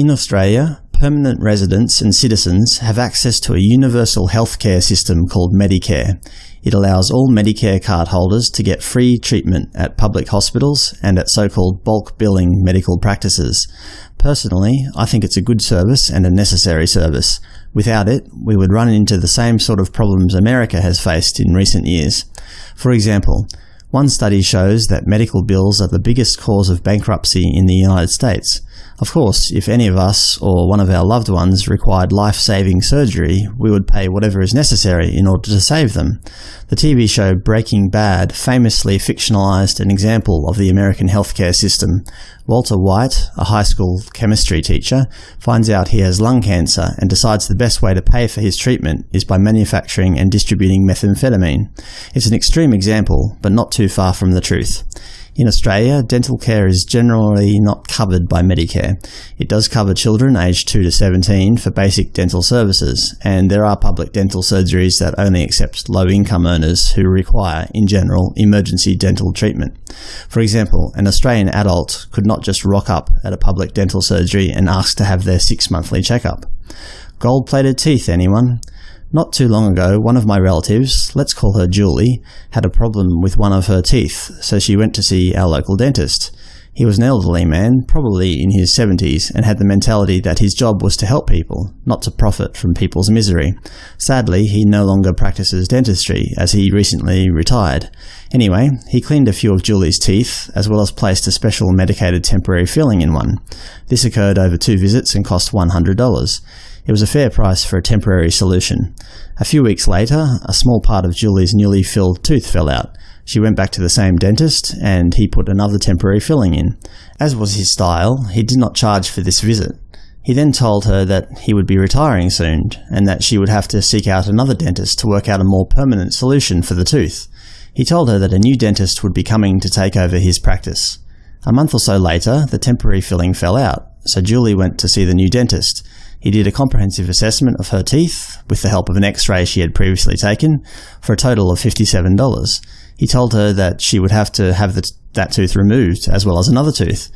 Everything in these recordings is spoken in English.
In Australia, permanent residents and citizens have access to a universal healthcare system called Medicare. It allows all Medicare cardholders to get free treatment at public hospitals and at so-called bulk billing medical practices. Personally, I think it's a good service and a necessary service. Without it, we would run into the same sort of problems America has faced in recent years. For example, one study shows that medical bills are the biggest cause of bankruptcy in the United States. Of course, if any of us or one of our loved ones required life-saving surgery, we would pay whatever is necessary in order to save them. The TV show Breaking Bad famously fictionalized an example of the American healthcare system. Walter White, a high school chemistry teacher, finds out he has lung cancer and decides the best way to pay for his treatment is by manufacturing and distributing methamphetamine. It's an extreme example, but not too far from the truth. In Australia, dental care is generally not covered by Medicare. It does cover children aged 2 to 17 for basic dental services, and there are public dental surgeries that only accept low-income earners who require, in general, emergency dental treatment. For example, an Australian adult could not just rock up at a public dental surgery and ask to have their six-monthly checkup. Gold-plated teeth, anyone? Not too long ago, one of my relatives, let's call her Julie, had a problem with one of her teeth, so she went to see our local dentist. He was an elderly man, probably in his 70s, and had the mentality that his job was to help people, not to profit from people's misery. Sadly, he no longer practices dentistry, as he recently retired. Anyway, he cleaned a few of Julie's teeth, as well as placed a special medicated temporary filling in one. This occurred over two visits and cost $100. It was a fair price for a temporary solution. A few weeks later, a small part of Julie's newly filled tooth fell out. She went back to the same dentist, and he put another temporary filling in. As was his style, he did not charge for this visit. He then told her that he would be retiring soon, and that she would have to seek out another dentist to work out a more permanent solution for the tooth. He told her that a new dentist would be coming to take over his practice. A month or so later, the temporary filling fell out, so Julie went to see the new dentist. He did a comprehensive assessment of her teeth, with the help of an x-ray she had previously taken, for a total of $57. He told her that she would have to have the, that tooth removed, as well as another tooth.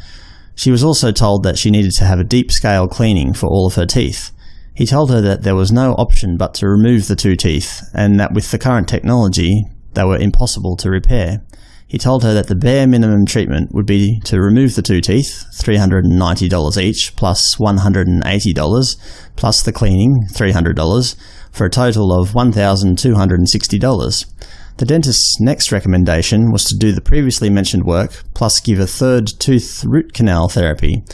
She was also told that she needed to have a deep-scale cleaning for all of her teeth. He told her that there was no option but to remove the two teeth, and that with the current technology, they were impossible to repair. He told her that the bare minimum treatment would be to remove the two teeth, $390 each, plus $180, plus the cleaning, $300, for a total of $1,260. The dentist's next recommendation was to do the previously mentioned work, plus give a third tooth root canal therapy.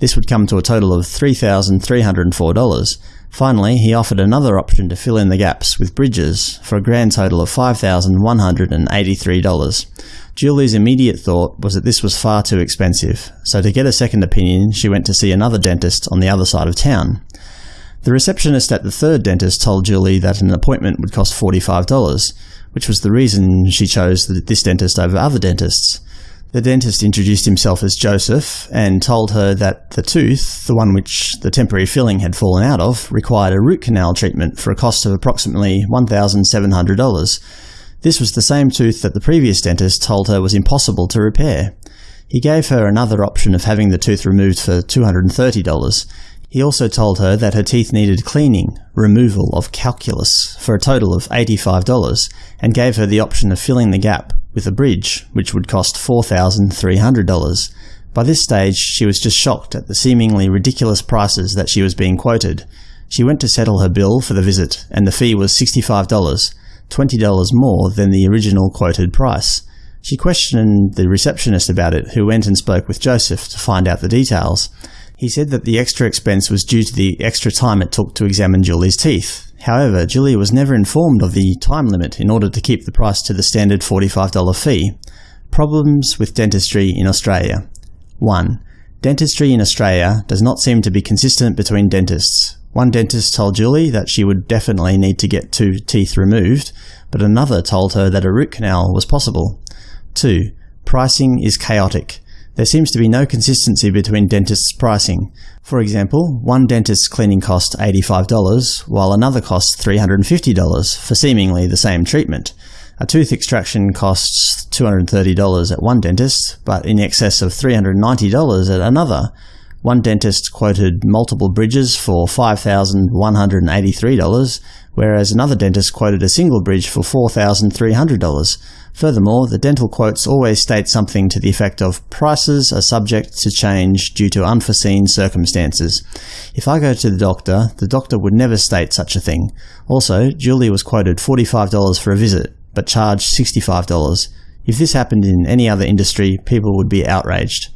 This would come to a total of $3,304. Finally, he offered another option to fill in the gaps with bridges, for a grand total of $5,183. Julie's immediate thought was that this was far too expensive, so to get a second opinion she went to see another dentist on the other side of town. The receptionist at the third dentist told Julie that an appointment would cost $45, which was the reason she chose this dentist over other dentists. The dentist introduced himself as Joseph and told her that the tooth, the one which the temporary filling had fallen out of, required a root canal treatment for a cost of approximately $1,700. This was the same tooth that the previous dentist told her was impossible to repair. He gave her another option of having the tooth removed for $230. He also told her that her teeth needed cleaning, removal of calculus, for a total of $85, and gave her the option of filling the gap with a bridge, which would cost $4,300. By this stage, she was just shocked at the seemingly ridiculous prices that she was being quoted. She went to settle her bill for the visit, and the fee was $65. $20 more than the original quoted price. She questioned the receptionist about it, who went and spoke with Joseph to find out the details. He said that the extra expense was due to the extra time it took to examine Julie's teeth. However, Julie was never informed of the time limit in order to keep the price to the standard $45 fee. Problems with dentistry in Australia 1. Dentistry in Australia does not seem to be consistent between dentists. One dentist told Julie that she would definitely need to get two teeth removed, but another told her that a root canal was possible. 2. Pricing is chaotic. There seems to be no consistency between dentists' pricing. For example, one dentist's cleaning costs $85, while another costs $350 for seemingly the same treatment. A tooth extraction costs $230 at one dentist, but in excess of $390 at another. One dentist quoted multiple bridges for $5,183, whereas another dentist quoted a single bridge for $4,300. Furthermore, the dental quotes always state something to the effect of prices are subject to change due to unforeseen circumstances. If I go to the doctor, the doctor would never state such a thing. Also, Julie was quoted $45 for a visit, but charged $65. If this happened in any other industry, people would be outraged.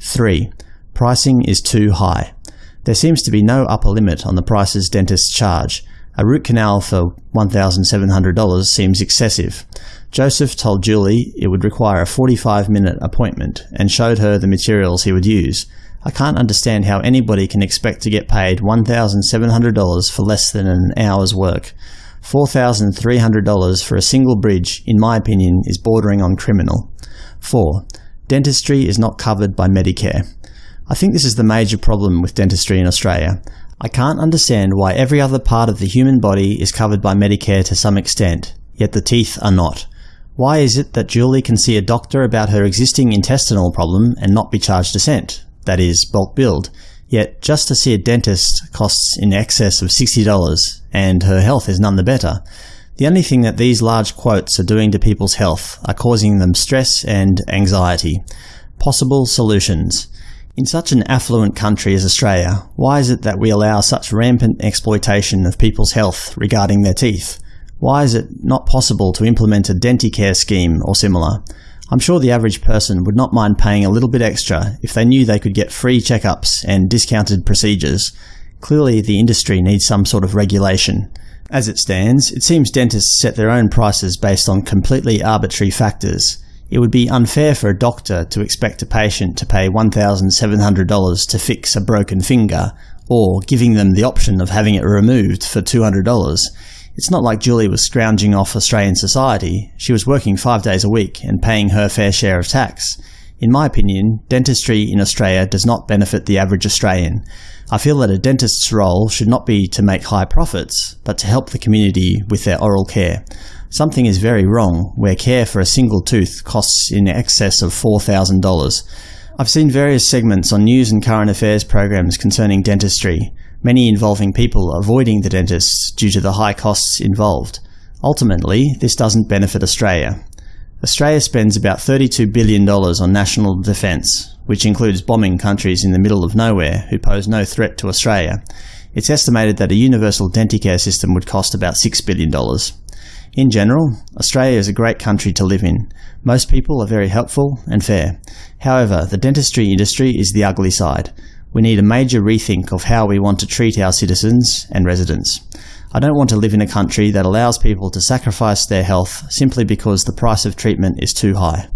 3. Pricing is too high. There seems to be no upper limit on the prices dentists charge. A root canal for $1,700 seems excessive. Joseph told Julie it would require a 45-minute appointment and showed her the materials he would use. I can't understand how anybody can expect to get paid $1,700 for less than an hour's work. $4,300 for a single bridge, in my opinion, is bordering on criminal. 4. Dentistry is not covered by Medicare. I think this is the major problem with dentistry in Australia. I can't understand why every other part of the human body is covered by Medicare to some extent, yet the teeth are not. Why is it that Julie can see a doctor about her existing intestinal problem and not be charged a cent, that is, bulk billed, yet just to see a dentist costs in excess of $60, and her health is none the better? The only thing that these large quotes are doing to people's health are causing them stress and anxiety. Possible solutions. In such an affluent country as Australia, why is it that we allow such rampant exploitation of people's health regarding their teeth? Why is it not possible to implement a Denticare scheme or similar? I'm sure the average person would not mind paying a little bit extra if they knew they could get free checkups and discounted procedures. Clearly the industry needs some sort of regulation. As it stands, it seems dentists set their own prices based on completely arbitrary factors. It would be unfair for a doctor to expect a patient to pay $1,700 to fix a broken finger, or giving them the option of having it removed for $200. It's not like Julie was scrounging off Australian society. She was working five days a week and paying her fair share of tax. In my opinion, dentistry in Australia does not benefit the average Australian. I feel that a dentist's role should not be to make high profits, but to help the community with their oral care. Something is very wrong where care for a single tooth costs in excess of $4,000. I've seen various segments on news and current affairs programs concerning dentistry, many involving people avoiding the dentists due to the high costs involved. Ultimately, this doesn't benefit Australia. Australia spends about $32 billion on national defence, which includes bombing countries in the middle of nowhere who pose no threat to Australia. It's estimated that a universal denticare system would cost about $6 billion. In general, Australia is a great country to live in. Most people are very helpful and fair. However, the dentistry industry is the ugly side. We need a major rethink of how we want to treat our citizens and residents. I don't want to live in a country that allows people to sacrifice their health simply because the price of treatment is too high.